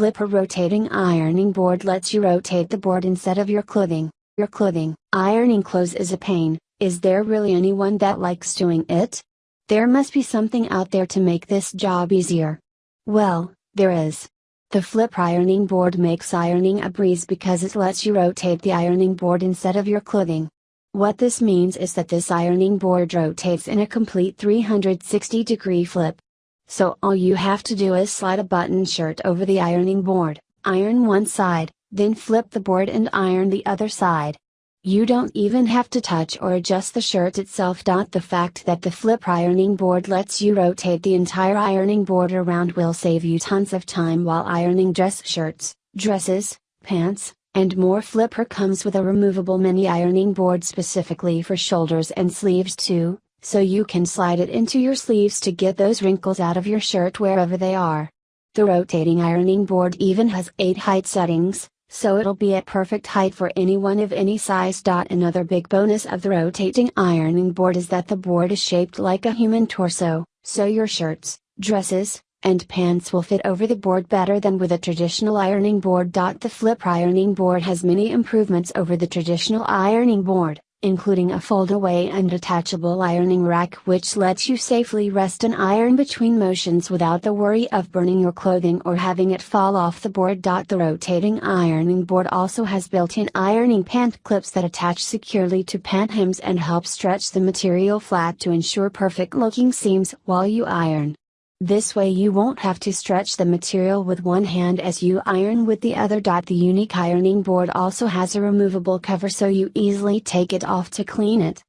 flipper rotating ironing board lets you rotate the board instead of your clothing. Your clothing, ironing clothes is a pain, is there really anyone that likes doing it? There must be something out there to make this job easier. Well, there is. The flip ironing board makes ironing a breeze because it lets you rotate the ironing board instead of your clothing. What this means is that this ironing board rotates in a complete 360 degree flip. So all you have to do is slide a button shirt over the ironing board, iron one side, then flip the board and iron the other side. You don't even have to touch or adjust the shirt itself. The fact that the flip ironing board lets you rotate the entire ironing board around will save you tons of time while ironing dress shirts, dresses, pants, and more. Flipper comes with a removable mini ironing board specifically for shoulders and sleeves too, so you can slide it into your sleeves to get those wrinkles out of your shirt wherever they are. The rotating ironing board even has 8 height settings, so it'll be at perfect height for anyone of any size. Another big bonus of the rotating ironing board is that the board is shaped like a human torso, so your shirts, dresses, and pants will fit over the board better than with a traditional ironing board. The flip ironing board has many improvements over the traditional ironing board including a fold-away and detachable ironing rack which lets you safely rest an iron between motions without the worry of burning your clothing or having it fall off the board. The rotating ironing board also has built-in ironing pant clips that attach securely to pant hems and help stretch the material flat to ensure perfect looking seams while you iron. This way you won't have to stretch the material with one hand as you iron with the other. The unique ironing board also has a removable cover so you easily take it off to clean it.